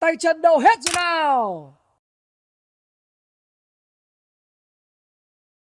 tay chân đâu hết rồi nào?